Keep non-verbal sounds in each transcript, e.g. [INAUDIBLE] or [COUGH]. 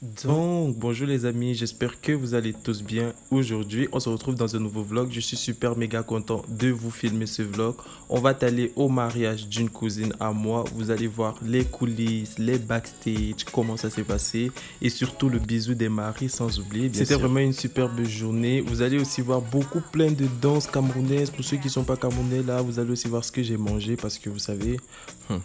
Donc, bonjour les amis, j'espère que vous allez tous bien. Aujourd'hui, on se retrouve dans un nouveau vlog. Je suis super méga content de vous filmer ce vlog. On va aller au mariage d'une cousine à moi. Vous allez voir les coulisses, les backstage, comment ça s'est passé et surtout le bisou des maris sans oublier. C'était vraiment une superbe journée. Vous allez aussi voir beaucoup plein de danses camerounaises. Pour ceux qui ne sont pas camerounais là, vous allez aussi voir ce que j'ai mangé parce que vous savez... Hmm,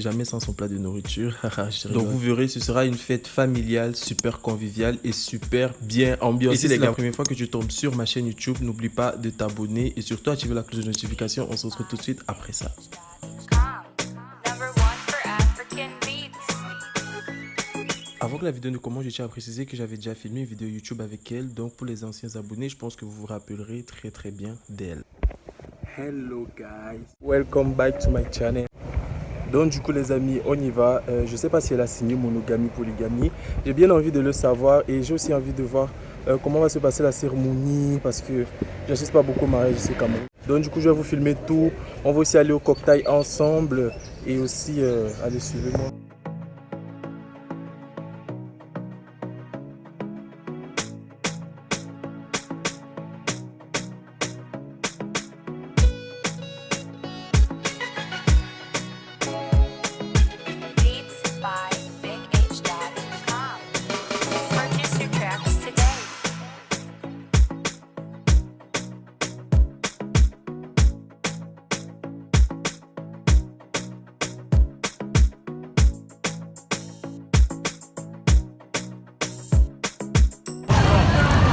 jamais sans son plat de nourriture. [LAUGHS] Donc vous verrez, ce sera une fête familiale, super conviviale et super bien ambiancée. Et si c'est la première fois que tu tombes sur ma chaîne YouTube, n'oublie pas de t'abonner et surtout activer la cloche de notification. On se retrouve tout de suite après ça. Avant que la vidéo ne commence, je tiens à préciser que j'avais déjà filmé une vidéo YouTube avec elle. Donc pour les anciens abonnés, je pense que vous vous rappellerez très très bien d'elle. Hello guys, welcome back to my channel. Donc du coup les amis, on y va. Euh, je ne sais pas si elle a signé monogamie, polygamie. J'ai bien envie de le savoir et j'ai aussi envie de voir euh, comment va se passer la cérémonie parce que j'insiste pas beaucoup au mariage ici quand même. Donc du coup je vais vous filmer tout. On va aussi aller au cocktail ensemble et aussi euh, aller suivre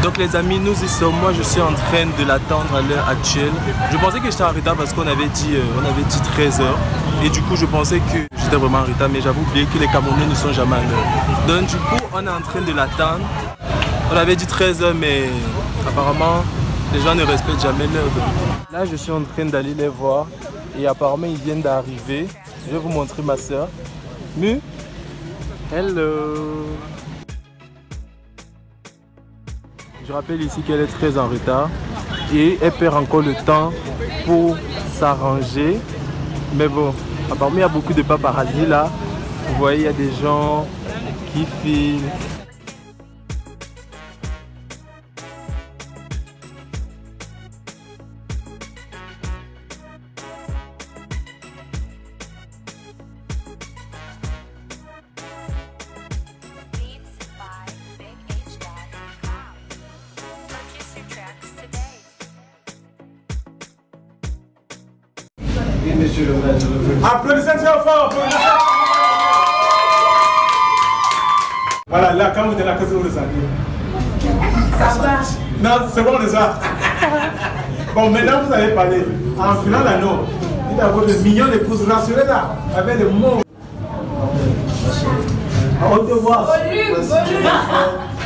Donc les amis, nous y sommes. Moi, je suis en train de l'attendre à l'heure actuelle. Je pensais que j'étais en retard parce qu'on avait dit, euh, on avait dit 13 h Et du coup, je pensais que j'étais vraiment en retard, mais j'avoue oublié que les Camerounais ne sont jamais à l'heure. Donc du coup, on est en train de l'attendre. On avait dit 13 h mais apparemment, les gens ne respectent jamais l'heure. Là, je suis en train d'aller les voir. Et apparemment, ils viennent d'arriver. Je vais vous montrer ma soeur. Mu? Hello. Je rappelle ici qu'elle est très en retard et elle perd encore le temps pour s'arranger. Mais bon, apparemment il y a beaucoup de paparazzi là. Vous voyez, il y a des gens qui filment, monsieur le Applaudissez très fort. Voilà, là, quand vous êtes là, qu'est-ce que vous ressentez Ça va. Non, c'est bon déjà. Bon, maintenant vous allez parler. En filant l'anneau, dites à votre mignon épouse, rassurez là, avec des mots. Volume, volume.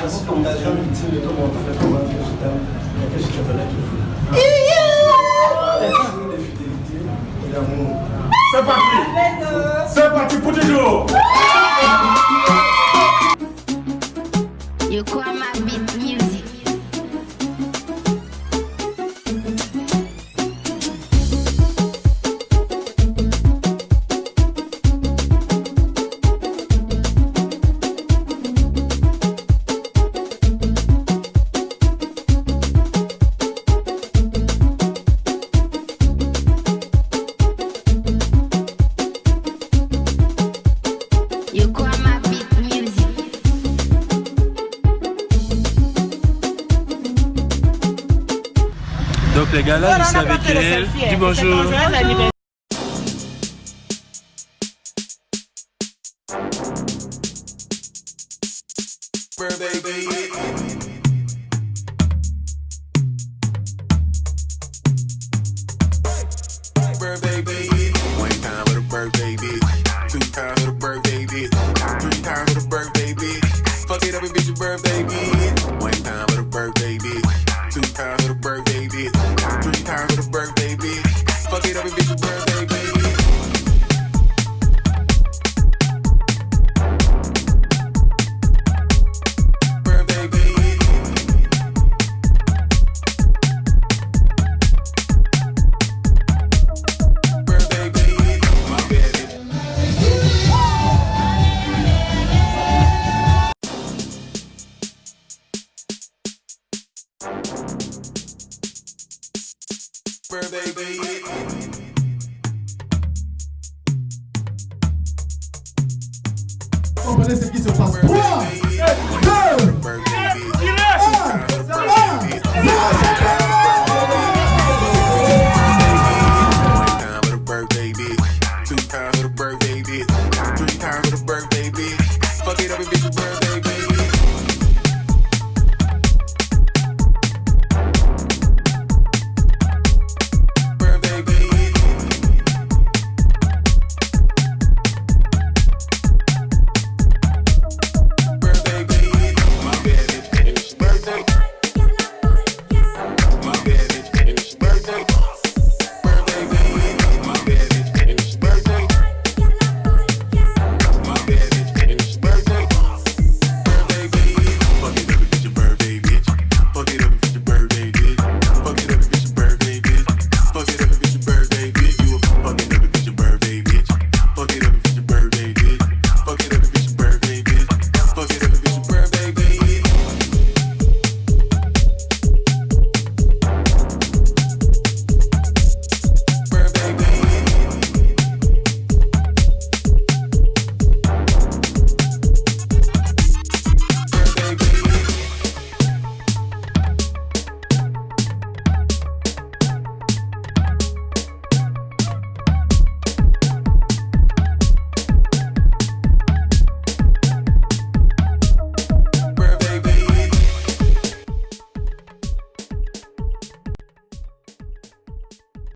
Ultime de comment je t'aime et que je te ferai toujours. C'est parti. C'est parti pour toujours Donc les gars là, je suis avec elle. Dis bonjour. Three times the birthday, bitch. Fuck it up, bitch, your birthday, bitch. Vamos nesse aqui, seu pastor.